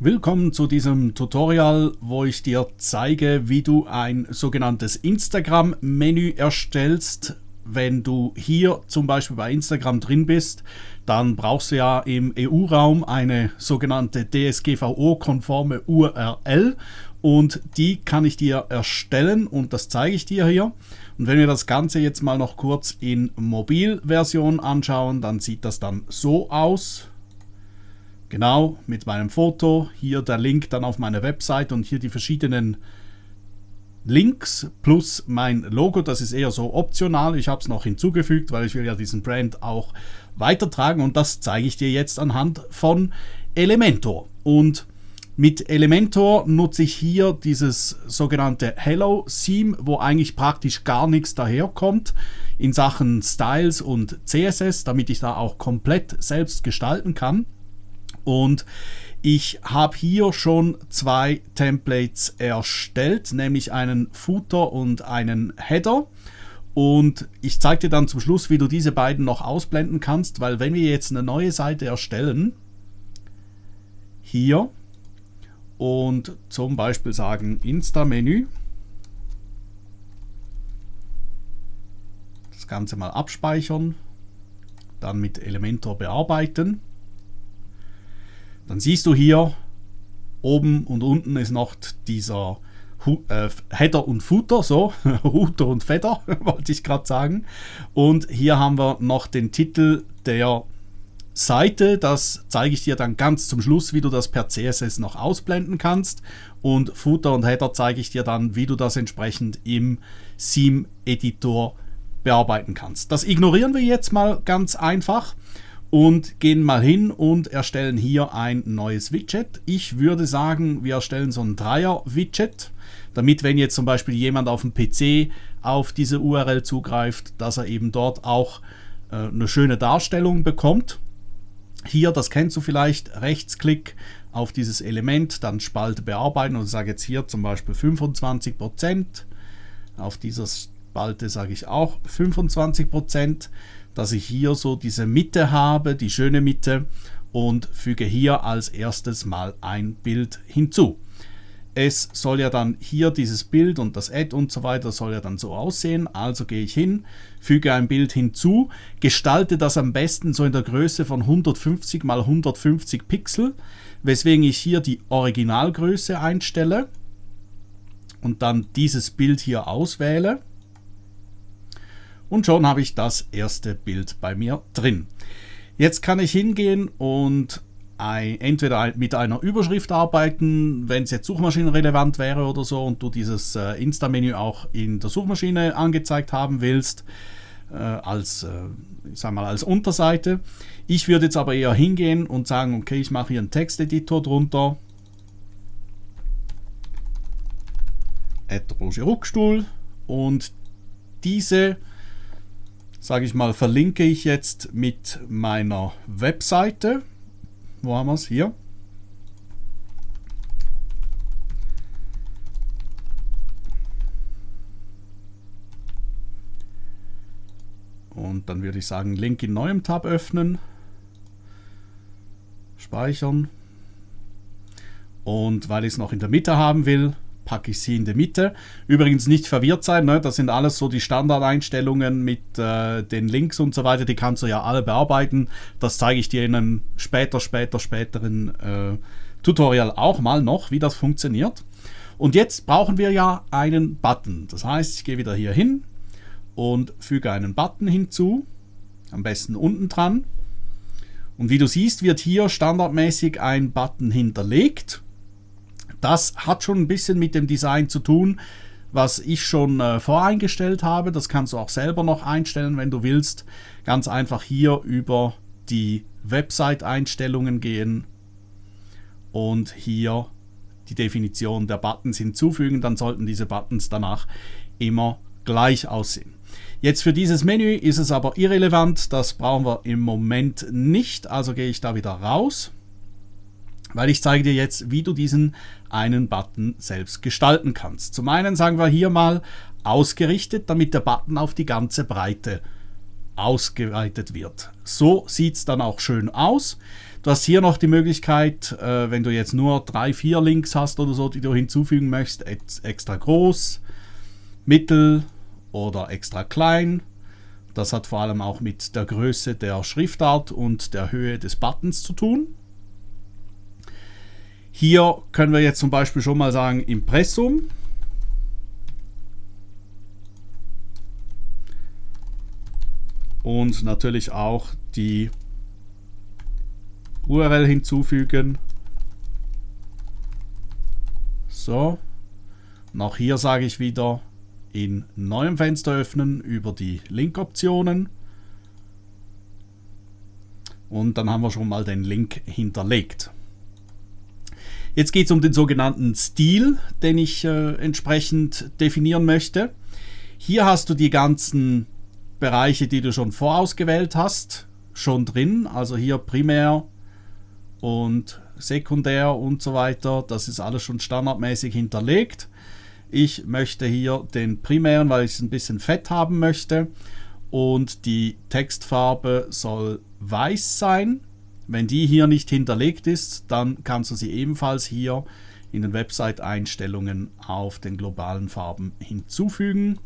Willkommen zu diesem Tutorial, wo ich dir zeige, wie du ein sogenanntes Instagram-Menü erstellst. Wenn du hier zum Beispiel bei Instagram drin bist, dann brauchst du ja im EU-Raum eine sogenannte DSGVO-konforme URL und die kann ich dir erstellen und das zeige ich dir hier. Und wenn wir das Ganze jetzt mal noch kurz in Mobilversion anschauen, dann sieht das dann so aus. Genau, mit meinem Foto. Hier der Link dann auf meine Website und hier die verschiedenen Links plus mein Logo. Das ist eher so optional. Ich habe es noch hinzugefügt, weil ich will ja diesen Brand auch weitertragen und das zeige ich dir jetzt anhand von Elementor. Und mit Elementor nutze ich hier dieses sogenannte Hello Theme, wo eigentlich praktisch gar nichts daherkommt in Sachen Styles und CSS, damit ich da auch komplett selbst gestalten kann. Und ich habe hier schon zwei Templates erstellt, nämlich einen Footer und einen Header. Und ich zeige dir dann zum Schluss, wie du diese beiden noch ausblenden kannst, weil wenn wir jetzt eine neue Seite erstellen, hier und zum Beispiel sagen Insta-Menü, das Ganze mal abspeichern, dann mit Elementor bearbeiten, dann siehst du hier, oben und unten ist noch dieser äh, Header und Footer, so, Router und Feder, wollte ich gerade sagen. Und hier haben wir noch den Titel der Seite, das zeige ich dir dann ganz zum Schluss, wie du das per CSS noch ausblenden kannst. Und Footer und Header zeige ich dir dann, wie du das entsprechend im Theme-Editor bearbeiten kannst. Das ignorieren wir jetzt mal ganz einfach und gehen mal hin und erstellen hier ein neues Widget. Ich würde sagen, wir erstellen so ein Dreier-Widget, damit wenn jetzt zum Beispiel jemand auf dem PC auf diese URL zugreift, dass er eben dort auch äh, eine schöne Darstellung bekommt. Hier, das kennst du vielleicht, Rechtsklick auf dieses Element, dann Spalte bearbeiten und sage jetzt hier zum Beispiel 25%. Auf dieser Spalte sage ich auch 25% dass ich hier so diese Mitte habe, die schöne Mitte und füge hier als erstes mal ein Bild hinzu. Es soll ja dann hier dieses Bild und das Add und so weiter soll ja dann so aussehen. Also gehe ich hin, füge ein Bild hinzu, gestalte das am besten so in der Größe von 150 mal 150 Pixel, weswegen ich hier die Originalgröße einstelle und dann dieses Bild hier auswähle. Und schon habe ich das erste Bild bei mir drin. Jetzt kann ich hingehen und entweder mit einer Überschrift arbeiten, wenn es jetzt suchmaschinenrelevant wäre oder so und du dieses äh, Insta-Menü auch in der Suchmaschine angezeigt haben willst, äh, als, äh, sag mal, als Unterseite. Ich würde jetzt aber eher hingehen und sagen, okay, ich mache hier einen Texteditor drunter. Roger Ruckstuhl und diese sage ich mal, verlinke ich jetzt mit meiner Webseite. Wo haben wir es? Hier. Und dann würde ich sagen, Link in neuem Tab öffnen, speichern. Und weil ich es noch in der Mitte haben will, packe ich sie in die Mitte. Übrigens nicht verwirrt sein, ne? das sind alles so die Standardeinstellungen mit äh, den Links und so weiter, die kannst du ja alle bearbeiten. Das zeige ich dir in einem später, später, späteren äh, Tutorial auch mal noch, wie das funktioniert. Und jetzt brauchen wir ja einen Button. Das heißt, ich gehe wieder hier hin und füge einen Button hinzu, am besten unten dran. Und wie du siehst, wird hier standardmäßig ein Button hinterlegt. Das hat schon ein bisschen mit dem Design zu tun, was ich schon äh, voreingestellt habe. Das kannst du auch selber noch einstellen, wenn du willst. Ganz einfach hier über die Website-Einstellungen gehen und hier die Definition der Buttons hinzufügen. Dann sollten diese Buttons danach immer gleich aussehen. Jetzt für dieses Menü ist es aber irrelevant, das brauchen wir im Moment nicht, also gehe ich da wieder raus weil ich zeige dir jetzt, wie du diesen einen Button selbst gestalten kannst. Zum einen sagen wir hier mal ausgerichtet, damit der Button auf die ganze Breite ausgeweitet wird. So sieht es dann auch schön aus. Du hast hier noch die Möglichkeit, äh, wenn du jetzt nur drei, vier Links hast oder so, die du hinzufügen möchtest, extra groß, mittel oder extra klein. Das hat vor allem auch mit der Größe der Schriftart und der Höhe des Buttons zu tun. Hier können wir jetzt zum Beispiel schon mal sagen Impressum. Und natürlich auch die URL hinzufügen. So. Und auch hier sage ich wieder in neuem Fenster öffnen über die Link-Optionen. Und dann haben wir schon mal den Link hinterlegt. Jetzt geht es um den sogenannten Stil, den ich äh, entsprechend definieren möchte. Hier hast du die ganzen Bereiche, die du schon vorausgewählt hast, schon drin. Also hier primär, und sekundär und so weiter. Das ist alles schon standardmäßig hinterlegt. Ich möchte hier den primären, weil ich es ein bisschen fett haben möchte. Und die Textfarbe soll weiß sein. Wenn die hier nicht hinterlegt ist, dann kannst du sie ebenfalls hier in den Website-Einstellungen auf den globalen Farben hinzufügen.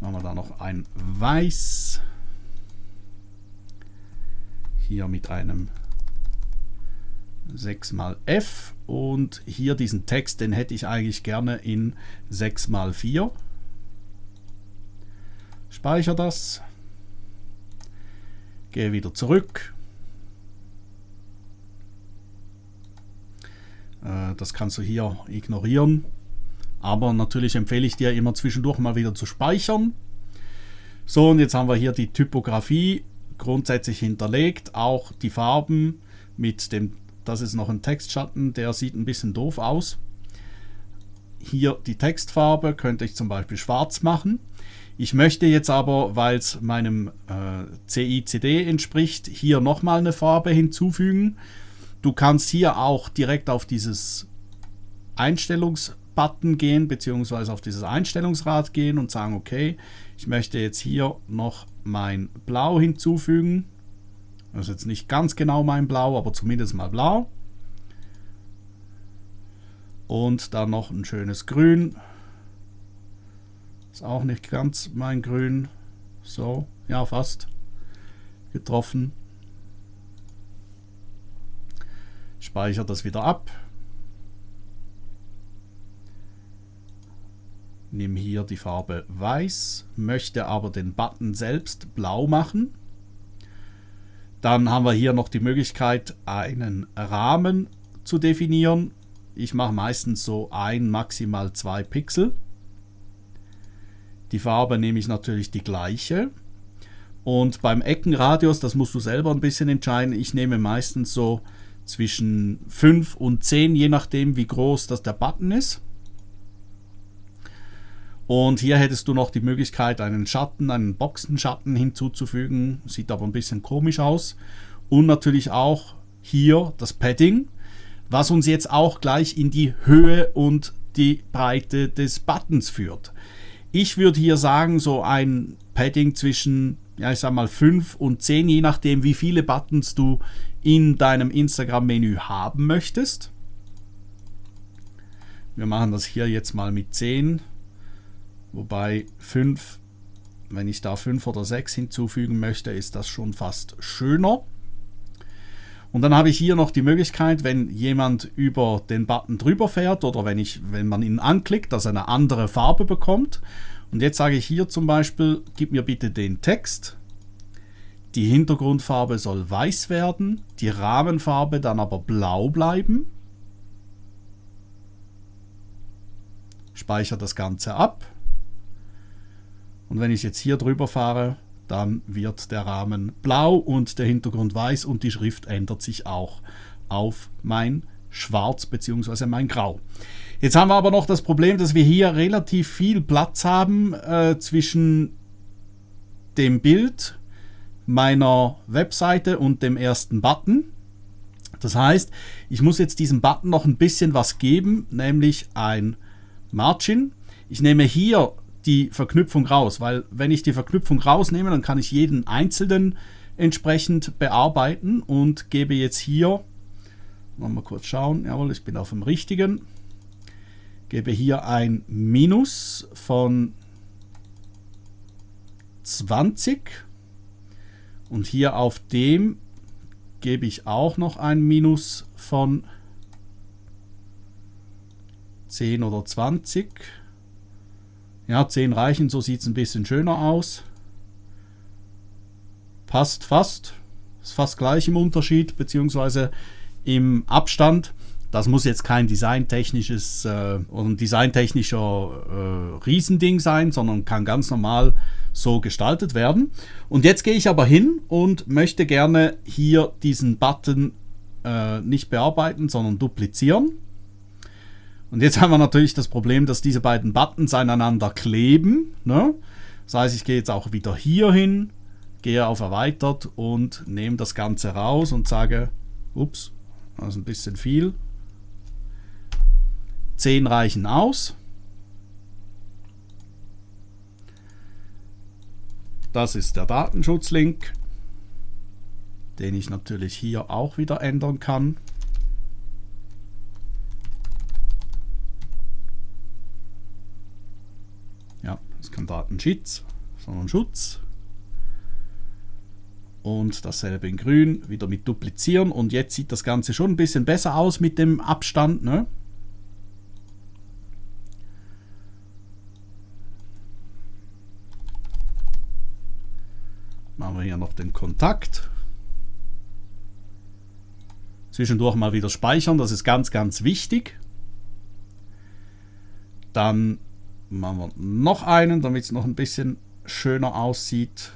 Machen wir da noch ein Weiß. Hier mit einem 6 mal F und hier diesen Text, den hätte ich eigentlich gerne in 6 mal 4. Speichere das, gehe wieder zurück. Das kannst du hier ignorieren, aber natürlich empfehle ich dir immer zwischendurch mal wieder zu speichern. So, und jetzt haben wir hier die Typografie grundsätzlich hinterlegt, auch die Farben mit dem das ist noch ein Textschatten, der sieht ein bisschen doof aus. Hier die Textfarbe könnte ich zum Beispiel schwarz machen. Ich möchte jetzt aber, weil es meinem äh, CICD entspricht, hier nochmal eine Farbe hinzufügen. Du kannst hier auch direkt auf dieses Einstellungsbutton gehen, beziehungsweise auf dieses Einstellungsrad gehen und sagen, okay, ich möchte jetzt hier noch mein Blau hinzufügen. Das ist jetzt nicht ganz genau mein Blau, aber zumindest mal blau. Und dann noch ein schönes Grün. Ist auch nicht ganz mein Grün. So, ja fast. Getroffen. Speichere das wieder ab. Nimm hier die Farbe Weiß, möchte aber den Button selbst blau machen. Dann haben wir hier noch die Möglichkeit, einen Rahmen zu definieren. Ich mache meistens so ein, maximal zwei Pixel. Die Farbe nehme ich natürlich die gleiche. Und beim Eckenradius, das musst du selber ein bisschen entscheiden, ich nehme meistens so zwischen 5 und 10, je nachdem wie groß das der Button ist. Und hier hättest du noch die Möglichkeit, einen Schatten, einen Boxenschatten hinzuzufügen. Sieht aber ein bisschen komisch aus. Und natürlich auch hier das Padding, was uns jetzt auch gleich in die Höhe und die Breite des Buttons führt. Ich würde hier sagen, so ein Padding zwischen, ja, ich sag mal 5 und 10, je nachdem, wie viele Buttons du in deinem Instagram-Menü haben möchtest. Wir machen das hier jetzt mal mit 10. Wobei 5, wenn ich da 5 oder 6 hinzufügen möchte, ist das schon fast schöner. Und dann habe ich hier noch die Möglichkeit, wenn jemand über den Button drüber fährt oder wenn, ich, wenn man ihn anklickt, dass er eine andere Farbe bekommt. Und jetzt sage ich hier zum Beispiel, gib mir bitte den Text. Die Hintergrundfarbe soll weiß werden, die Rahmenfarbe dann aber blau bleiben. Speichere das Ganze ab. Und wenn ich jetzt hier drüber fahre, dann wird der Rahmen blau und der Hintergrund weiß und die Schrift ändert sich auch auf mein Schwarz bzw. mein Grau. Jetzt haben wir aber noch das Problem, dass wir hier relativ viel Platz haben äh, zwischen dem Bild meiner Webseite und dem ersten Button. Das heißt, ich muss jetzt diesem Button noch ein bisschen was geben, nämlich ein Margin. Ich nehme hier die Verknüpfung raus, weil wenn ich die Verknüpfung rausnehme, dann kann ich jeden einzelnen entsprechend bearbeiten und gebe jetzt hier, mal kurz schauen, jawohl, ich bin auf dem richtigen, gebe hier ein Minus von 20 und hier auf dem gebe ich auch noch ein Minus von 10 oder 20. Ja, 10 reichen, so sieht es ein bisschen schöner aus. Passt fast. Ist fast gleich im Unterschied, beziehungsweise im Abstand. Das muss jetzt kein designtechnisches äh, oder ein designtechnischer äh, Riesending sein, sondern kann ganz normal so gestaltet werden. Und jetzt gehe ich aber hin und möchte gerne hier diesen Button äh, nicht bearbeiten, sondern duplizieren. Und jetzt haben wir natürlich das Problem, dass diese beiden Buttons aneinander kleben. Ne? Das heißt, ich gehe jetzt auch wieder hier hin, gehe auf Erweitert und nehme das Ganze raus und sage, ups, das ist ein bisschen viel. 10 reichen aus. Das ist der Datenschutzlink, den ich natürlich hier auch wieder ändern kann. Ja, das ist kein Datenschutz, sondern Schutz. Und dasselbe in grün, wieder mit duplizieren. Und jetzt sieht das Ganze schon ein bisschen besser aus mit dem Abstand. Ne? Machen wir hier noch den Kontakt. Zwischendurch mal wieder speichern, das ist ganz, ganz wichtig. Dann machen wir noch einen, damit es noch ein bisschen schöner aussieht.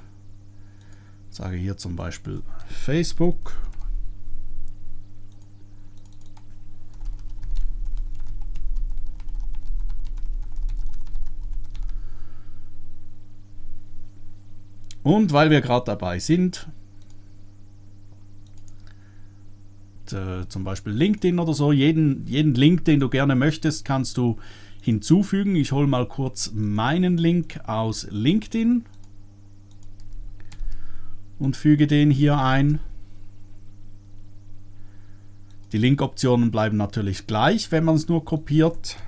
Ich sage hier zum Beispiel Facebook. Und weil wir gerade dabei sind, zum Beispiel LinkedIn oder so, jeden, jeden Link, den du gerne möchtest, kannst du hinzufügen. Ich hole mal kurz meinen Link aus LinkedIn und füge den hier ein. Die Link-Optionen bleiben natürlich gleich, wenn man es nur kopiert.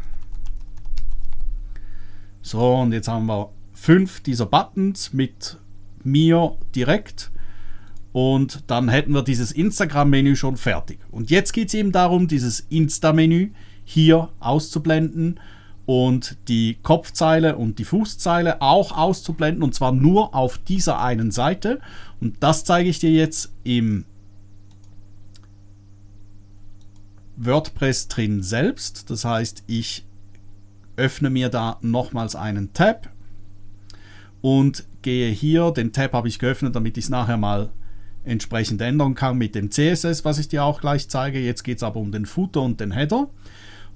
So, und jetzt haben wir fünf dieser Buttons mit mir direkt und dann hätten wir dieses Instagram-Menü schon fertig. Und jetzt geht es eben darum, dieses Insta-Menü hier auszublenden und die Kopfzeile und die Fußzeile auch auszublenden und zwar nur auf dieser einen Seite. Und das zeige ich dir jetzt im WordPress drin selbst. Das heißt, ich öffne mir da nochmals einen Tab und gehe hier, den Tab habe ich geöffnet, damit ich es nachher mal entsprechend ändern kann mit dem CSS, was ich dir auch gleich zeige. Jetzt geht es aber um den Footer und den Header.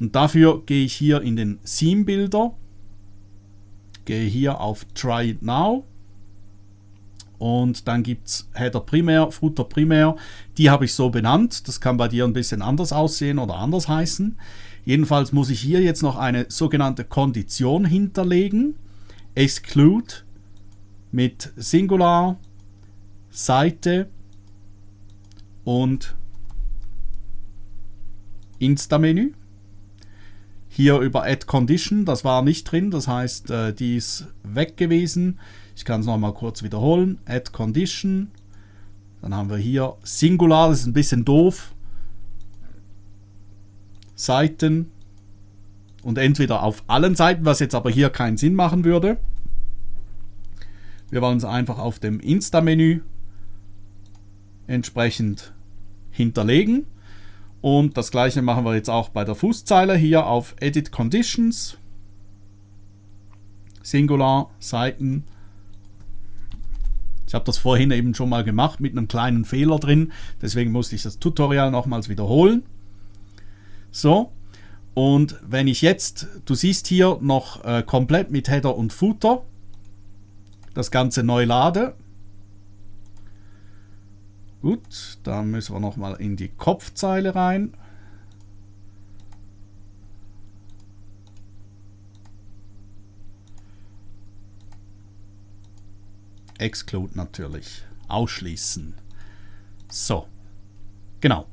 Und dafür gehe ich hier in den Theme Builder, gehe hier auf Try It Now und dann gibt es Header Primär, Footer Primär. Die habe ich so benannt. Das kann bei dir ein bisschen anders aussehen oder anders heißen. Jedenfalls muss ich hier jetzt noch eine sogenannte Kondition hinterlegen. Exclude mit Singular, Seite und Insta-Menü. Hier über Add Condition, das war nicht drin, das heißt, äh, die ist weg gewesen. Ich kann es nochmal kurz wiederholen. Add Condition. Dann haben wir hier Singular, das ist ein bisschen doof. Seiten. Und entweder auf allen Seiten, was jetzt aber hier keinen Sinn machen würde. Wir wollen es einfach auf dem Insta-Menü entsprechend hinterlegen. Und das gleiche machen wir jetzt auch bei der Fußzeile hier auf Edit Conditions. Singular, Seiten. Ich habe das vorhin eben schon mal gemacht mit einem kleinen Fehler drin. Deswegen musste ich das Tutorial nochmals wiederholen. So. Und wenn ich jetzt, du siehst hier noch äh, komplett mit Header und Footer das Ganze neu lade. Gut, dann müssen wir nochmal in die Kopfzeile rein. Exclude natürlich. ausschließen. So, genau.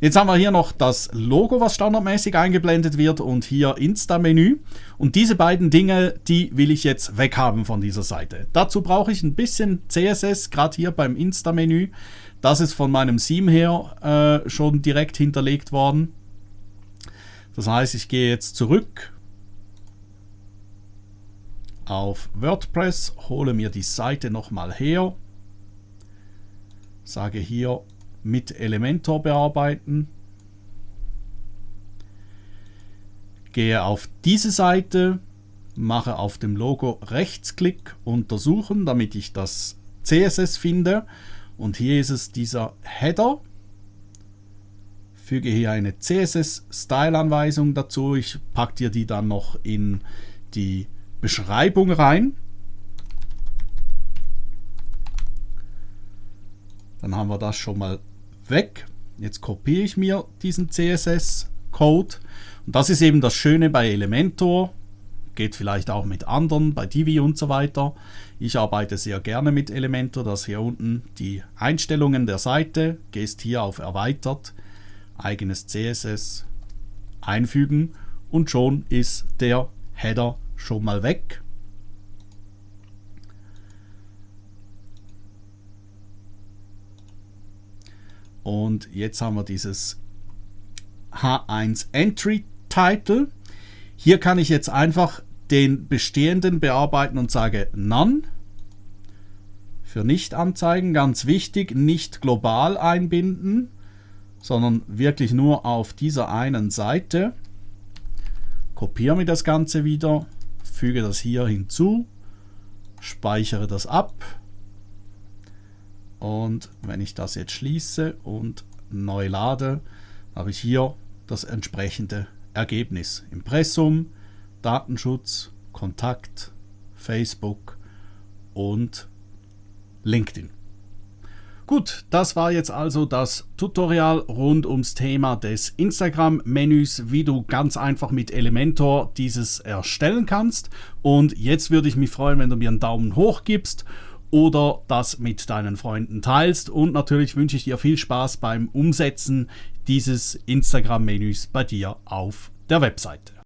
Jetzt haben wir hier noch das Logo, was standardmäßig eingeblendet wird und hier Insta-Menü. Und diese beiden Dinge, die will ich jetzt weghaben von dieser Seite. Dazu brauche ich ein bisschen CSS, gerade hier beim Insta-Menü. Das ist von meinem Theme her äh, schon direkt hinterlegt worden. Das heißt, ich gehe jetzt zurück auf WordPress, hole mir die Seite nochmal her, sage hier mit Elementor bearbeiten. Gehe auf diese Seite, mache auf dem Logo Rechtsklick untersuchen, damit ich das CSS finde. Und hier ist es dieser Header. Füge hier eine CSS-Style-Anweisung dazu. Ich packe dir die dann noch in die Beschreibung rein. Dann haben wir das schon mal weg. Jetzt kopiere ich mir diesen CSS-Code. Und das ist eben das Schöne bei Elementor. Geht vielleicht auch mit anderen, bei Divi und so weiter. Ich arbeite sehr gerne mit Elementor. Das hier unten die Einstellungen der Seite. Gehst hier auf Erweitert, eigenes CSS einfügen und schon ist der Header schon mal weg. Und jetzt haben wir dieses H1 Entry Title. Hier kann ich jetzt einfach den bestehenden bearbeiten und sage None. Für Nicht-Anzeigen, ganz wichtig, nicht global einbinden, sondern wirklich nur auf dieser einen Seite. Kopiere mir das Ganze wieder, füge das hier hinzu, speichere das ab und wenn ich das jetzt schließe und neu lade, habe ich hier das entsprechende Ergebnis. Impressum, Datenschutz, Kontakt, Facebook und LinkedIn. Gut, das war jetzt also das Tutorial rund ums Thema des Instagram-Menüs, wie du ganz einfach mit Elementor dieses erstellen kannst. Und jetzt würde ich mich freuen, wenn du mir einen Daumen hoch gibst oder das mit deinen Freunden teilst. Und natürlich wünsche ich dir viel Spaß beim Umsetzen dieses Instagram-Menüs bei dir auf der Webseite.